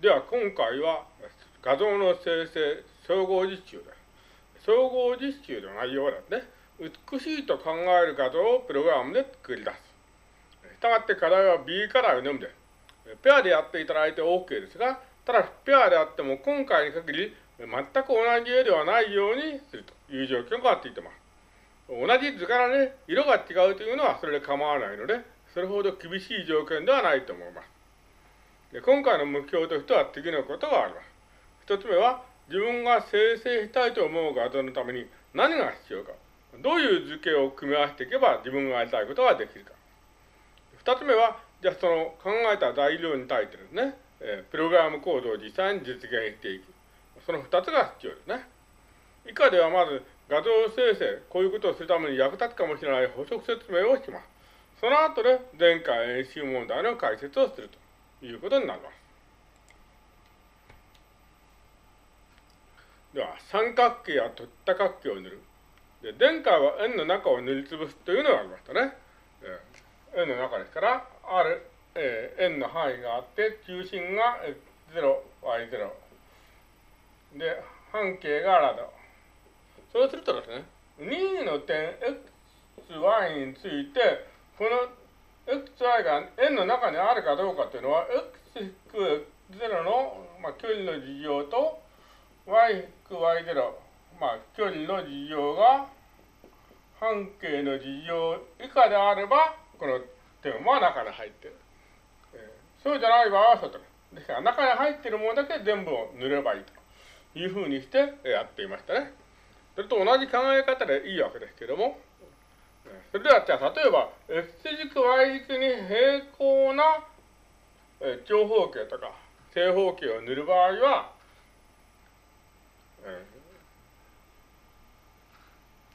では今回は画像の生成総合実習です。総合実習の内容はですね、美しいと考える画像をプログラムで作り出す。したがって課題は B 課題のみです。ペアでやっていただいて OK ですが、ただペアであっても今回に限り全く同じ絵ではないようにするという状況がついています。同じ図からね、色が違うというのはそれで構わないので、それほど厳しい条件ではないと思います。で今回の目標としては次のことがあります。一つ目は、自分が生成したいと思う画像のために何が必要か。どういう図形を組み合わせていけば自分がやりたいことができるか。二つ目は、じゃあその考えた材料に対してですね、えー、プログラムコードを実際に実現していく。その二つが必要ですね。以下ではまず画像生成、こういうことをするために役立つかもしれない補足説明をします。その後で前回演習問題の解説をするということになります。では、三角形や取った角形を塗る。で、前回は円の中を塗りつぶすというのがありましたね。えー、円の中ですから、ある、えー、円の範囲があって、中心が x0、y0。で、半径がラド。そうするとですね、2の点 xy について、この xy が円の中にあるかどうかというのは、x-0 の、まあ、距離の事情と、y-y0、まあ、距離の事情が半径の事情以下であれば、この点は中に入っている。えー、そうじゃない場合は外に。ですから、中に入っているものだけ全部を塗ればいいというふうにしてやっていましたね。それと同じ考え方でいいわけですけども、それではじゃあ例えば x 軸 y 軸に平行な長方形とか正方形を塗る場合は、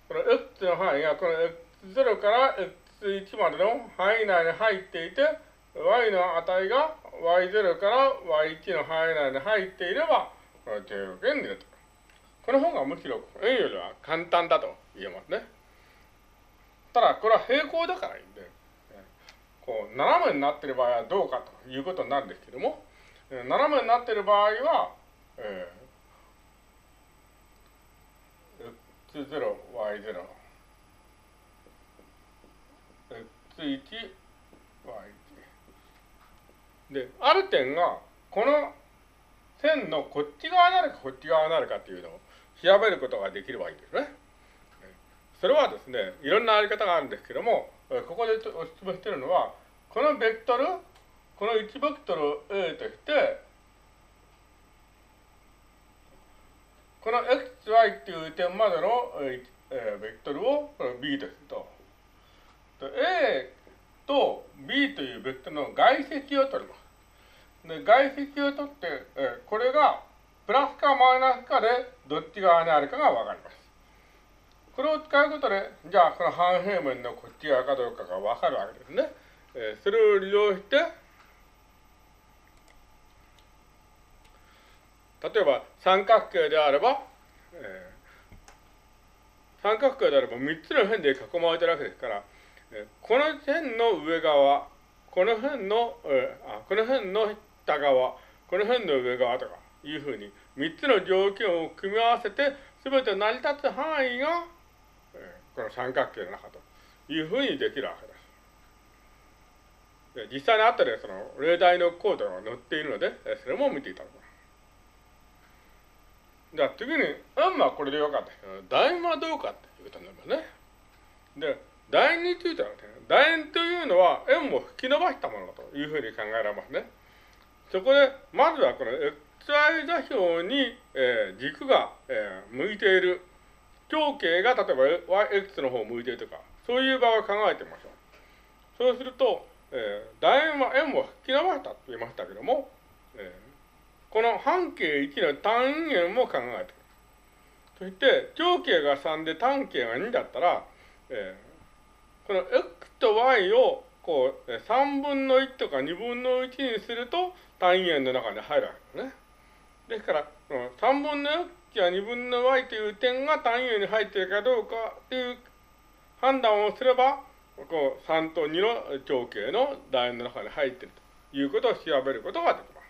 この x の範囲がこの x0 から x1 までの範囲内に入っていて、y の値が y0 から y1 の範囲内に入っていれば、この定条件に出ると。この方がむしろ円よりは簡単だと言えますね。ただ、これは平行だからいいんで、こう、斜めになっている場合はどうかということになるんですけども、斜めになっている場合は、えー、x0、y0、x1、y1。で、ある点が、この線のこっち側になるかこっち側になるかっていうのを調べることができればいいんですね。それはですね、いろんなやり方があるんですけども、ここでお質問しているのは、このベクトル、この1ベクトルを A として、この xy っていう点までの、えー、ベクトルを B とすると。A と B というベクトルの外積を取ります。で外積を取って、えー、これがプラスかマイナスかでどっち側にあるかがわかります。これを使うことで、じゃあこの半平面のこっち側かどうかがわかるわけですね。えー、それを利用して、例えば三角形であれば、えー、三角形であれば3つの辺で囲まれてるわけですから、えー、この辺の上側、この辺の、えー、あこの辺の下側、この辺の上側とか、いうふうに3つの条件を組み合わせて全て成り立つ範囲が、この三角形の中というふうにできるわけです。で実際に後でその例題のコードが載っているので、それも見ていただきます。じゃあ次に、円はこれでよかった。楕円はどうかっていうことになりますね。で、楕円についてはね、楕円というのは円を引き伸ばしたものだというふうに考えられますね。そこで、まずはこの XY 座標に、えー、軸が、えー、向いている。長径が例えば YX の方を向いてるとか、そういう場合を考えてみましょう。そうすると、えー、楕円は円を引き伸ばしたと言いましたけども、えー、この半径1の単円も考えてそして、長径が3で単径が2だったら、えー、この X と Y をこう3分の1とか2分の1にすると単位円の中に入るわけですね。ですから、この3分の値は2分の y という点が単位に入っているかどうかという判断をすれば、こう3と2の長径の楕円の中に入っているということを調べることができます。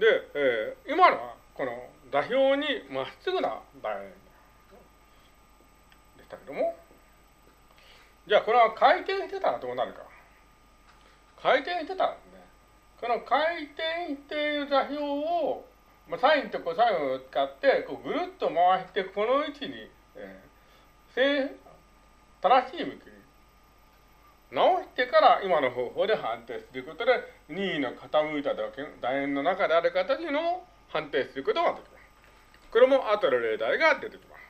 で、えー、今のはこの座標にまっすぐな楕円でしたけども、じゃあこれは回転してたらどうなるか。回転してたらね、この回転している座標を、まあ、サインとコサインを使ってこうぐるっと回してこの位置に、えー、正しい向きに直してから今の方法で判定することで任意の傾いた楕円の中である形の判定することができます。これも後の例題が出てきます。